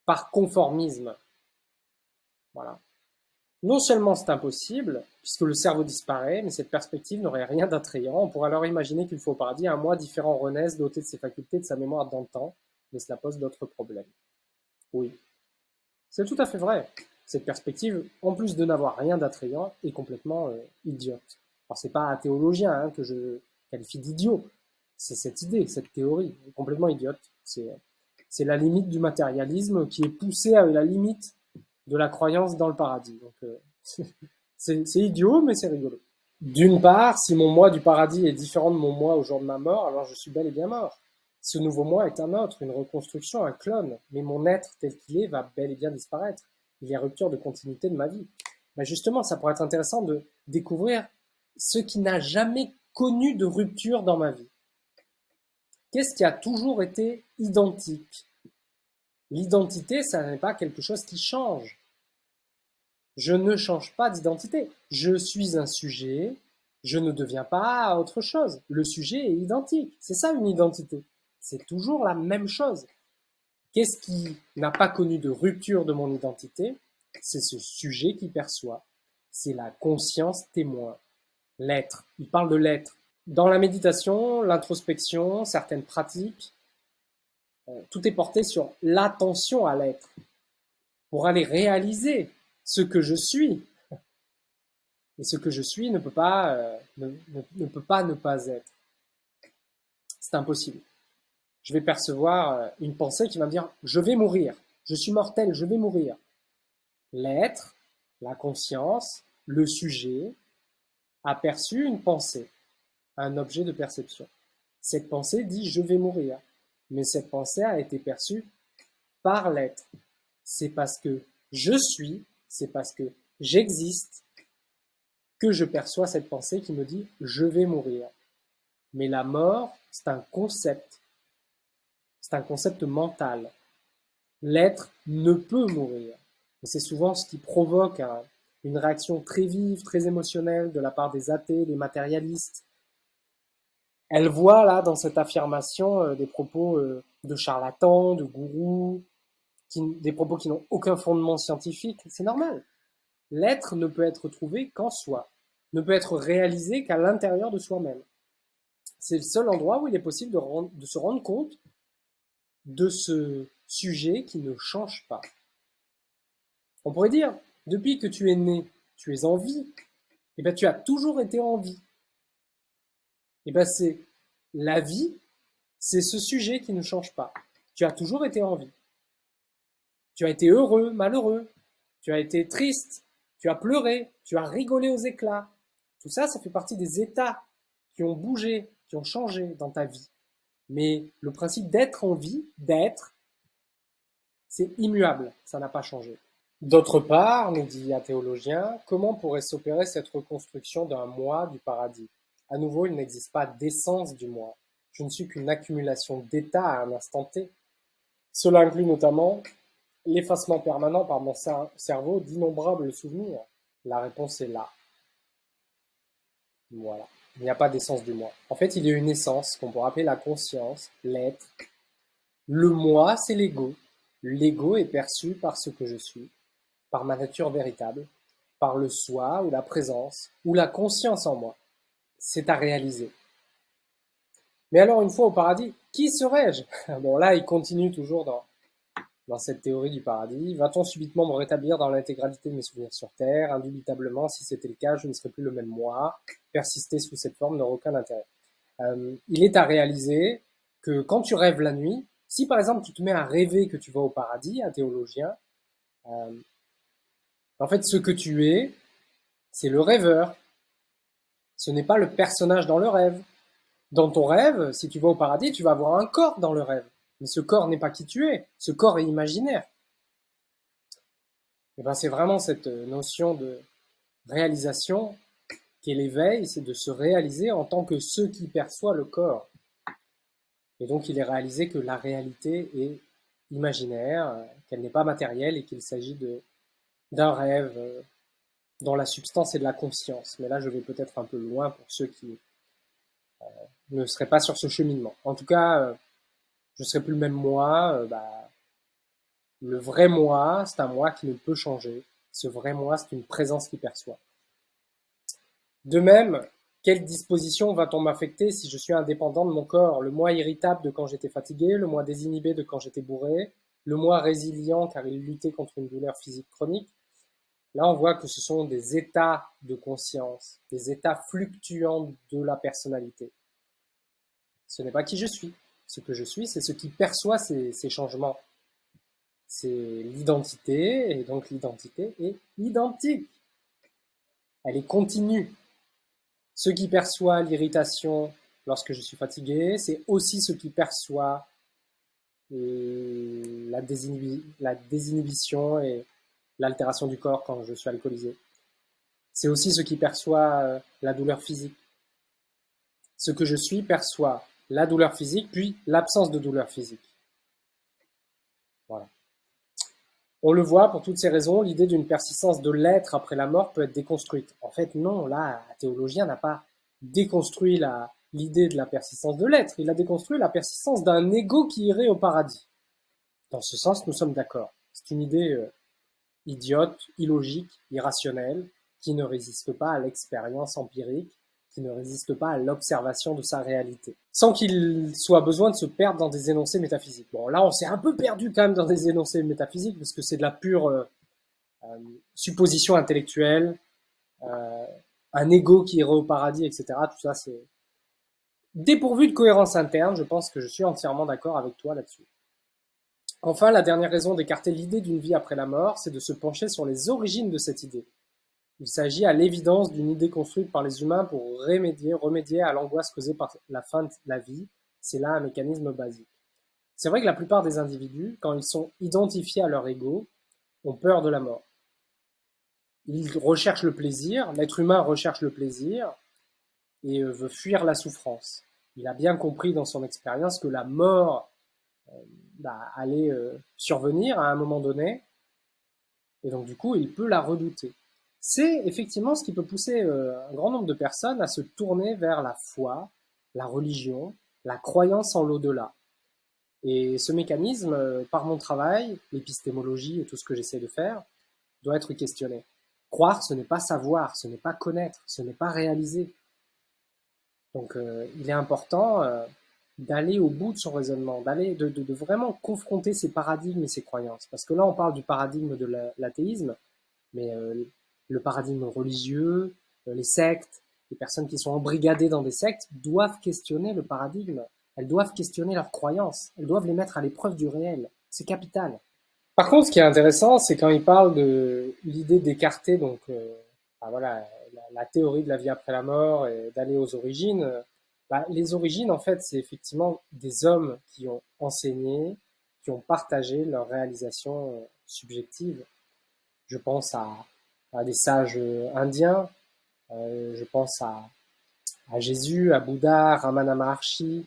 par conformisme. Voilà. Non seulement c'est impossible, puisque le cerveau disparaît, mais cette perspective n'aurait rien d'attrayant. On pourrait alors imaginer qu'il faut au paradis un moi différent renaisse, doté de ses facultés, de sa mémoire d'antan, mais cela pose d'autres problèmes. Oui, c'est tout à fait vrai. Cette perspective, en plus de n'avoir rien d'attrayant, est complètement euh, idiote. Alors c'est pas un théologien hein, que je qualifie d'idiot, c'est cette idée, cette théorie, complètement idiote. C'est la limite du matérialisme qui est poussée à la limite de la croyance dans le paradis. Euh, c'est idiot, mais c'est rigolo. D'une part, si mon moi du paradis est différent de mon moi au jour de ma mort, alors je suis bel et bien mort. Ce nouveau moi est un autre, une reconstruction, un clone, mais mon être tel qu'il est va bel et bien disparaître. Il y a rupture de continuité de ma vie. Mais justement, ça pourrait être intéressant de découvrir ce qui n'a jamais connu de rupture dans ma vie. Qu'est-ce qui a toujours été identique L'identité, ça n'est pas quelque chose qui change. Je ne change pas d'identité. Je suis un sujet, je ne deviens pas autre chose. Le sujet est identique. C'est ça une identité. C'est toujours la même chose. Qu'est-ce qui n'a pas connu de rupture de mon identité? C'est ce sujet qui perçoit. C'est la conscience témoin. L'être. Il parle de l'être. Dans la méditation, l'introspection, certaines pratiques, euh, tout est porté sur l'attention à l'être pour aller réaliser ce que je suis. Et ce que je suis ne peut pas, euh, ne, peut pas ne pas être. C'est impossible. Je vais percevoir euh, une pensée qui va me dire je vais mourir, je suis mortel, je vais mourir. L'être, la conscience, le sujet a une pensée, un objet de perception. Cette pensée dit je vais mourir, mais cette pensée a été perçue par l'être. C'est parce que je suis, c'est parce que j'existe que je perçois cette pensée qui me dit je vais mourir. Mais la mort, c'est un concept. C'est un concept mental. L'être ne peut mourir. C'est souvent ce qui provoque une réaction très vive, très émotionnelle de la part des athées, des matérialistes. Elle voit là dans cette affirmation euh, des propos euh, de charlatans, de gourous, des propos qui n'ont aucun fondement scientifique. C'est normal. L'être ne peut être trouvé qu'en soi, ne peut être réalisé qu'à l'intérieur de soi-même. C'est le seul endroit où il est possible de, se rendre compte de ce sujet qui ne change pas. On pourrait dire, depuis que tu es né, tu es en vie, et eh bien tu as toujours été en vie. Eh bien c'est la vie, c'est ce sujet qui ne change pas. Tu as toujours été en vie. Tu as été heureux, malheureux, tu as été triste, tu as pleuré, tu as rigolé aux éclats. Tout ça, ça fait partie des états qui ont bougé, qui ont changé dans ta vie. Mais le principe d'être en vie, d'être, c'est immuable, ça n'a pas changé. D'autre part, nous dit un théologien, comment pourrait s'opérer cette reconstruction d'un moi du paradis? À nouveau, il n'existe pas d'essence du moi. Je ne suis qu'une accumulation d'états à un instant T. Cela inclut notamment l'effacement permanent par mon cerveau d'innombrables souvenirs La réponse est là. Voilà. Il n'y a pas d'essence du moi. En fait, il y a une essence qu'on pourrait appeler la conscience, l'être. Le moi, c'est l'ego. L'ego est perçu par ce que je suis, par ma nature véritable, par le soi ou la présence ou la conscience en moi. C'est à réaliser. Mais alors, une fois au paradis, qui serais-je Bon, là, il continue toujours dans dans cette théorie du paradis Va-t-on subitement me rétablir dans l'intégralité de mes souvenirs sur Terre? Indubitablement, si c'était le cas, je ne serais plus le même moi. Persister sous cette forme n'aurait aucun intérêt. Euh, il est à réaliser que quand tu rêves la nuit, si par exemple tu te mets à rêver que tu vas au paradis, un théologien, euh, en fait ce que tu es, c'est le rêveur. Ce n'est pas le personnage dans le rêve. Dans ton rêve, si tu vas au paradis, tu vas avoir un corps dans le rêve. Mais ce corps n'est pas qui tu es, ce corps est imaginaire. Et ben c'est vraiment cette euh, notion de réalisation qu'est l'éveil, c'est de se réaliser en tant que ce qui perçoit le corps. Et donc il est réalisé que la réalité est imaginaire, qu'elle n'est pas matérielle et qu'il s'agit d'un rêve euh, dont la substance est de la conscience. Mais là, je vais peut-être un peu loin pour ceux qui euh, ne seraient pas sur ce cheminement. En tout cas, je serai plus le même moi. Euh, bah, le vrai moi, c'est un moi qui ne peut changer. Ce vrai moi, c'est une présence qui perçoit. De même, quelle disposition va-t-on m'affecter si je suis indépendant de mon corps? Le moi irritable de quand j'étais fatigué, le moi désinhibé de quand j'étais bourré, le moi résilient car il luttait contre une douleur physique chronique. Là, on voit que ce sont des états de conscience, des états fluctuants de la personnalité. Ce n'est pas qui je suis. Ce que je suis, c'est ce qui perçoit ces, changements. C'est l'identité, et donc l'identité est identique. Elle est continue. Ce qui perçoit l'irritation lorsque je suis fatigué, c'est aussi ce qui perçoit euh, la, la désinhibition et l'altération du corps quand je suis alcoolisé. C'est aussi ce qui perçoit euh, la douleur physique. Ce que je suis perçoit la douleur physique, puis l'absence de douleur physique. Voilà. On le voit, pour toutes ces raisons, l'idée d'une persistance de l'être après la mort peut être déconstruite. En fait, non, là, un théologien n'a pas déconstruit l'idée de la persistance de l'être, il a déconstruit la persistance d'un ego qui irait au paradis. Dans ce sens, nous sommes d'accord. C'est une idée euh, idiote, illogique, irrationnelle, qui ne résiste pas à l'expérience empirique qui ne résiste pas à l'observation de sa réalité, sans qu'il soit besoin de se perdre dans des énoncés métaphysiques. Bon, là, on s'est un peu perdu quand même dans des énoncés métaphysiques, parce que c'est de la pure euh, euh, supposition intellectuelle, euh, un ego qui irait au paradis, etc. Tout ça, c'est dépourvu de cohérence interne. Je pense que je suis entièrement d'accord avec toi là-dessus. Enfin, la dernière raison d'écarter l'idée d'une vie après la mort, c'est de se pencher sur les origines de cette idée. Il s'agit à l'évidence d'une idée construite par les humains pour remédier, à l'angoisse causée par la fin de la vie. C'est là un mécanisme basique. C'est vrai que la plupart des individus, quand ils sont identifiés à leur ego, ont peur de la mort. Ils recherchent le plaisir, l'être humain recherche le plaisir et euh, veut fuir la souffrance. Il a bien compris dans son expérience que la mort bah, allait euh, survenir à un moment donné, et donc du coup il peut la redouter c'est effectivement ce qui peut pousser euh, un grand nombre de personnes à se tourner vers la foi, la religion, la croyance en l'au-delà. Et ce mécanisme, euh, par mon travail, l'épistémologie et tout ce que j'essaie de faire, doit être questionné. Croire, ce n'est pas savoir, ce n'est pas connaître, ce n'est pas réaliser. Donc euh, il est important d'aller au bout de son raisonnement, d'aller de, vraiment confronter ces paradigmes et ces croyances. Parce que là, on parle du paradigme de l'athéisme, mais le paradigme religieux, euh, les sectes, les personnes qui sont embrigadées dans des sectes doivent questionner le paradigme. Elles doivent questionner leurs croyances. Elles doivent les mettre à l'épreuve du réel. C'est capital. Par contre, ce qui est intéressant, c'est quand il parle de l'idée d'écarter donc euh, bah voilà la, théorie de la vie après la mort et d'aller aux origines. Euh, bah, les origines, en fait, c'est effectivement des hommes qui ont enseigné, qui ont partagé leurs réalisations subjectives. Je pense à à des sages euh, indiens. Euh, je pense à, à, Jésus, à Bouddha, Ramana Maharshi.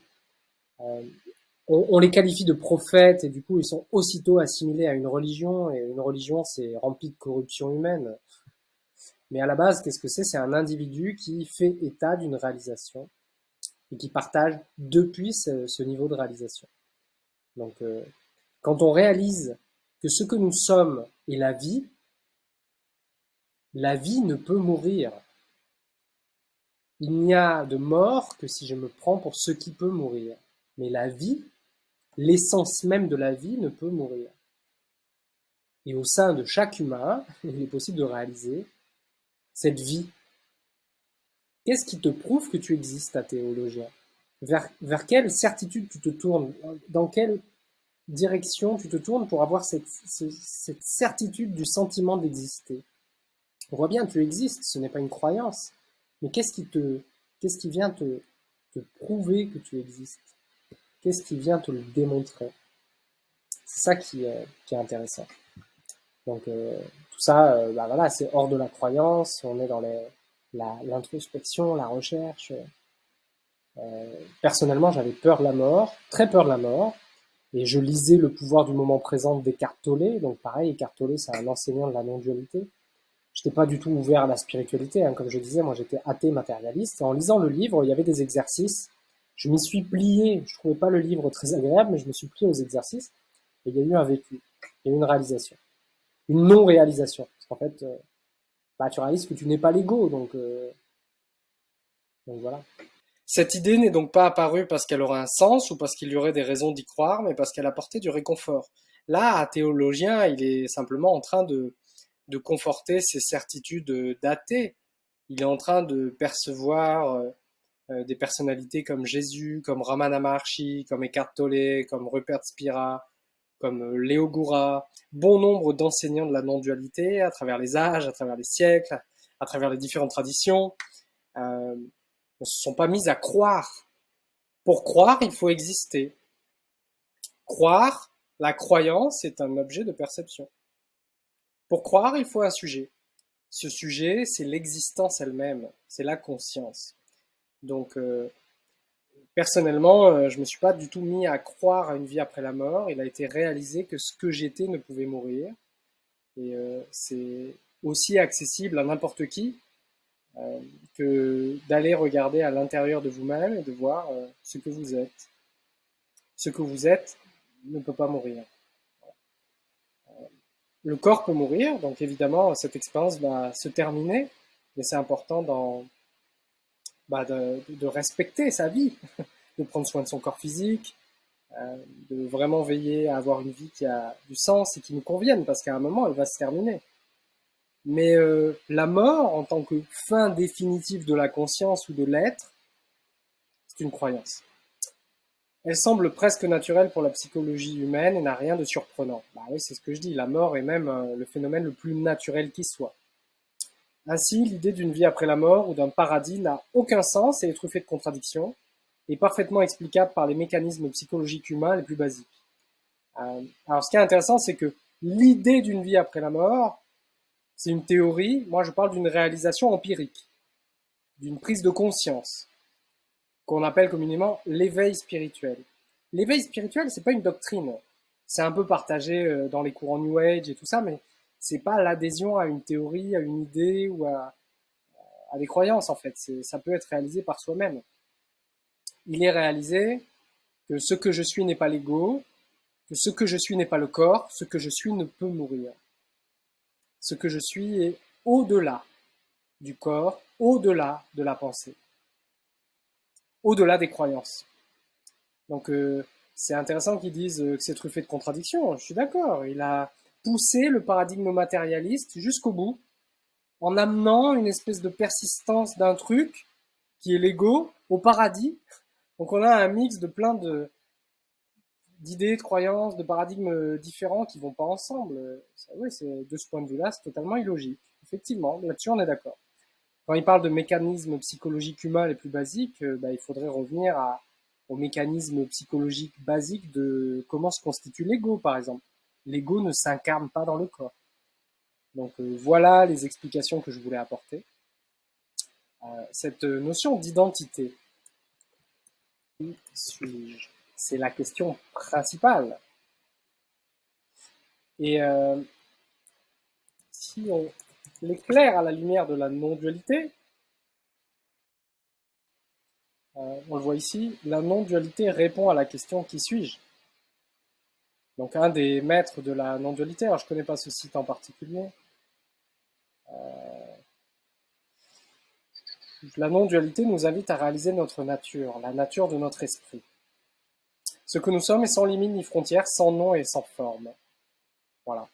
Euh, on, on, les qualifie de prophètes et du coup ils sont aussitôt assimilés à une religion et une religion c'est rempli de corruption humaine. Mais à la base, qu'est-ce que c'est? C'est un individu qui fait état d'une réalisation et qui partage depuis ce, ce niveau de réalisation. Donc, euh, quand on réalise que ce que nous sommes est la vie, la vie ne peut mourir. Il n'y a de mort que si je me prends pour ce qui peut mourir. Mais la vie, l'essence même de la vie ne peut mourir. Et au sein de chaque humain, il est possible de réaliser cette vie. Qu'est-ce qui te prouve que tu existes, ta théologien vers, quelle certitude tu te tournes? Dans quelle direction tu te tournes pour avoir cette, certitude du sentiment d'exister? On voit bien, tu existes, ce n'est pas une croyance. Mais qu'est-ce qui te, vient te, prouver que tu existes? Qu'est-ce qui vient te le démontrer? C'est ça qui, est intéressant. Donc euh, tout ça, euh, bah voilà, c'est hors de la croyance. On est dans l'introspection, la, recherche. Euh, personnellement, j'avais peur de la mort, très peur de la mort, et je lisais Le pouvoir du moment présent d'Eckhart. Donc pareil, Eckhart c'est un enseignant de la non-dualité j'étais pas du tout ouvert à la spiritualité. Hein. Comme je disais, moi j'étais athée matérialiste. Et en lisant le livre, il y avait des exercices. Je m'y suis plié. Je trouvais pas le livre très agréable, mais je me suis plié aux exercices. Et il y a eu un vécu. Il y a eu une réalisation. Une non-réalisation. Parce qu'en fait, euh, tu réalises que tu n'es pas l'ego. Euh. Cette idée n'est donc pas apparue parce qu'elle aurait un sens ou parce qu'il y aurait des raisons d'y croire, mais parce qu'elle apportait du réconfort. Là, un théologien, il est simplement en train de, de conforter ses certitudes datées. Il est en train de percevoir euh, euh, des personnalités comme Jésus, comme Ramana Maharshi, comme Eckhart Tolle, comme Rupert Spira, comme euh, Léo Goura, bon nombre d'enseignants de la non-dualité à travers les âges, à travers les siècles, à travers les différentes traditions, euh, ne se sont pas mis à croire. Pour croire, il faut exister. Croire, la croyance est un objet de perception. Pour croire, il faut un sujet. Ce sujet, c'est l'existence elle-même, c'est la conscience. Donc, euh, personnellement, euh, je ne me suis pas du tout mis à croire à une vie après la mort. Il a été réalisé que ce que j'étais ne pouvait mourir. Et euh, c'est aussi accessible à n'importe qui que d'aller regarder à l'intérieur de vous-même et de voir ce que vous êtes. Ce que vous êtes ne peut pas mourir le corps peut mourir, donc évidemment cette expérience va se terminer, mais c'est important bah, de, respecter sa vie, de prendre soin de son corps physique, euh, de vraiment veiller à avoir une vie qui a du sens et qui nous convienne, parce qu'à un moment, elle va se terminer. Mais euh, la mort, en tant que fin définitive de la conscience ou de l'être, c'est une croyance. Elle semble presque naturelle pour la psychologie humaine et n'a rien de surprenant. Bah c'est ce que je dis, la mort est même euh, le phénomène le plus naturel qui soit. Ainsi, l'idée d'une vie après la mort ou d'un paradis n'a aucun sens et est truffée de contradictions, et parfaitement explicable par les mécanismes psychologiques humains les plus basiques. Euh, alors ce qui est intéressant, c'est que l'idée d'une vie après la mort, c'est une théorie, moi je parle d'une réalisation empirique, d'une prise de conscience, qu'on appelle communément l'éveil spirituel. L'éveil spirituel, c'est pas une doctrine, c'est un peu partagé euh, dans les courants New Age et tout ça, mais c'est pas l'adhésion à une théorie, à une idée ou à, des croyances en fait. Ça peut être réalisé par soi-même. Il est réalisé que ce que je suis n'est pas l'ego, que ce que je suis n'est pas le corps, ce que je suis ne peut mourir. Ce que je suis est au-delà du corps, au-delà de la pensée, au-delà des croyances. Donc euh, c'est intéressant qu'ils disent que c'est truffé de contradictions. Je suis d'accord. Il a poussé le paradigme matérialiste jusqu'au bout, en amenant une espèce de persistance d'un truc qui est l'ego au paradis. Donc on a un mix de plein d'idées, de croyances, de paradigmes différents qui vont pas ensemble. Oui, de ce point de vue-là, c'est totalement illogique. Effectivement, là-dessus on est d'accord. Quand il parle de mécanismes psychologiques humains les plus basiques, euh, bah, il faudrait revenir à, aux mécanismes psychologiques basiques de comment se constitue l'ego, par exemple l'ego ne s'incarne pas dans le corps. Donc euh, voilà les explications que je voulais apporter. Euh, cette notion d'identité, qui suis-je C'est la question principale. Et euh, si on l'éclaire à la lumière de la non-dualité, on le voit ici, la non-dualité répond à la question qui suis-je? Donc un des maîtres de la non-dualité, alors je ne connais pas ce site en particulier. Euh, la non-dualité nous invite à réaliser notre nature, la nature de notre esprit. Ce que nous sommes est sans limite ni frontières, sans nom et sans forme. Voilà.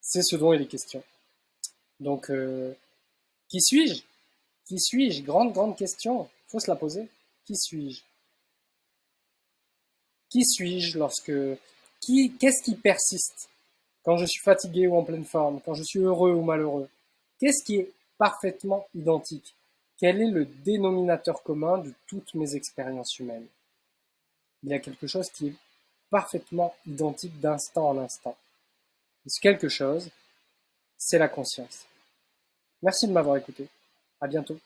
C'est ce dont il est question. Donc, euh, qui suis-je? Qui suis-je? Grande, grande question. Il faut se la poser. Qui suis-je? Qui suis-je lorsque qu'est-ce qui persiste quand je suis fatigué ou en pleine forme, quand je suis heureux ou malheureux? Qu'est-ce qui est parfaitement identique? Quel est le dénominateur commun de toutes mes expériences humaines? Il y a quelque chose qui est parfaitement identique d'instant en instant. Et ce quelque chose, c'est la conscience. Merci de m'avoir écouté. À bientôt.